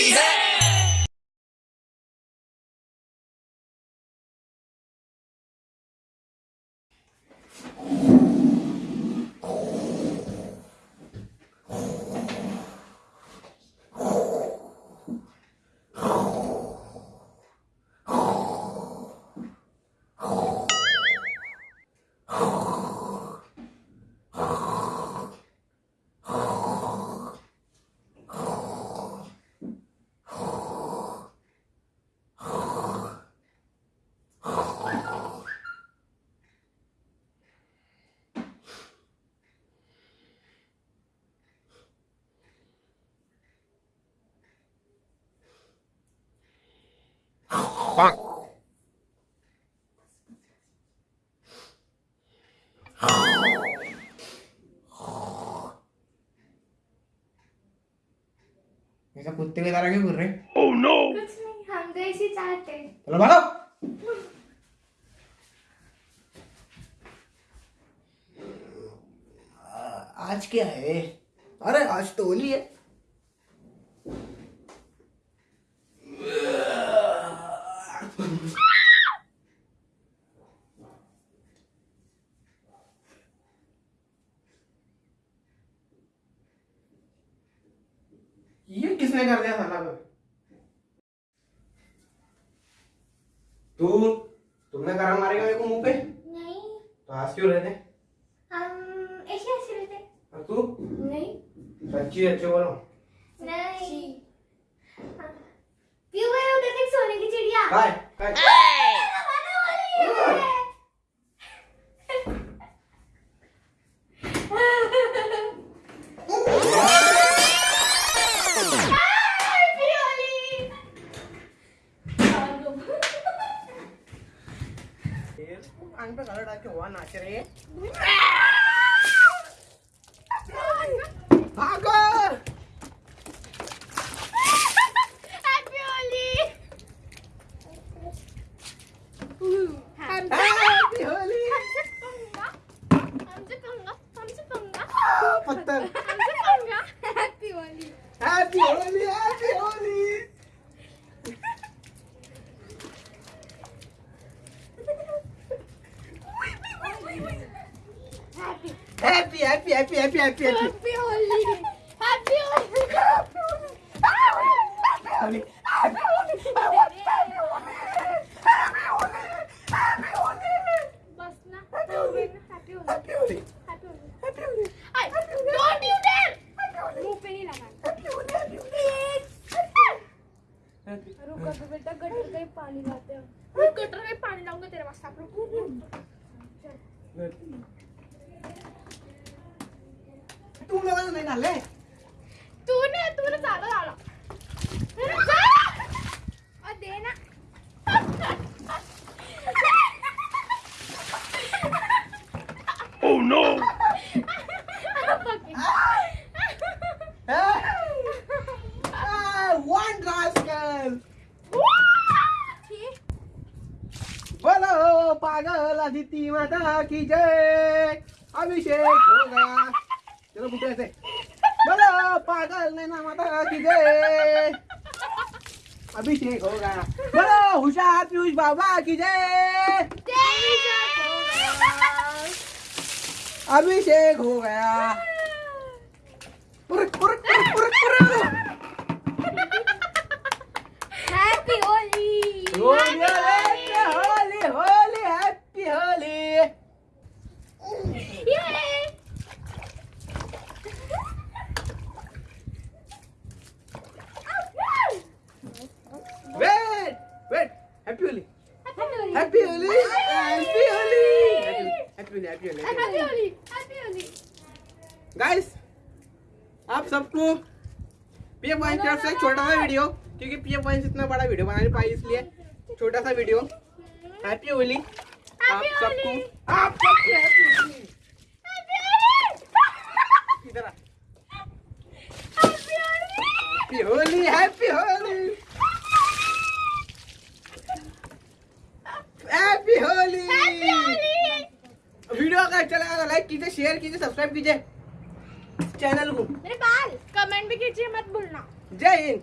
Where. ऐसा कुत्ते की तरह क्यों कर रहे कुछ नहीं हम तो ऐसे चाहते हैं। चलो भागो। आज क्या है? अरे आज तो होली है। किसने कर दिया साला तू तुमने करा मारेगा मेरे को मुँह पे? नहीं। तो हंस क्यों रहे थे हम ऐसे ऐसे रहते। और तू? नहीं। सच्ची अच्छे बोलो। नहीं। हाँ। क्यों गए उधर देख सोने की चिड़िया? काय काय कान पे कलर डाल के हुआ नाच रही है। भागो! Happy Holi! हैप्पी होली हमसे पंगा हमसे पंगा हमसे पंगा पत्थर। हमसे पंगा happy Holi happy Holi happy Holi happy happy happy happy happy happy Holi happy Holi रुको तो बेटा गटर का ही पानी लाते हैं गटर का ही पानी लाऊँगा तेरे वास्ते आप लोग तू मला नाही झाले तू ने तू ने. चालत oh, ah, पागल अदिती माता की जय! अभिषेक चलो बोलो, पागल नैना माता की जय अभिषेक हो गया बोलो, हुशार पीयूष बाबा की जय अभिषेक हो गया happy Holi Holi Holi Holi happy Holi wait wait happy Holi happy Holi happy Holi guys आप सबको पीएम की तरफ़ से छोटा सा वीडियो क्योंकि पीएम पॉइंट इतना बड़ा वीडियो बना नहीं पाई इसलिए छोटा सा वीडियो हैप्पी होली आप सबको आप सबको हैप्पी होली इधर आ। Happy Holi happy Holi happy Holi video तो लाइक कीजिए शेयर कीजिए सब्सक्राइब कीजिए. चैनल को. मेरे बाल कमेंट भी कीजिए मत भूलना. जय हिंद.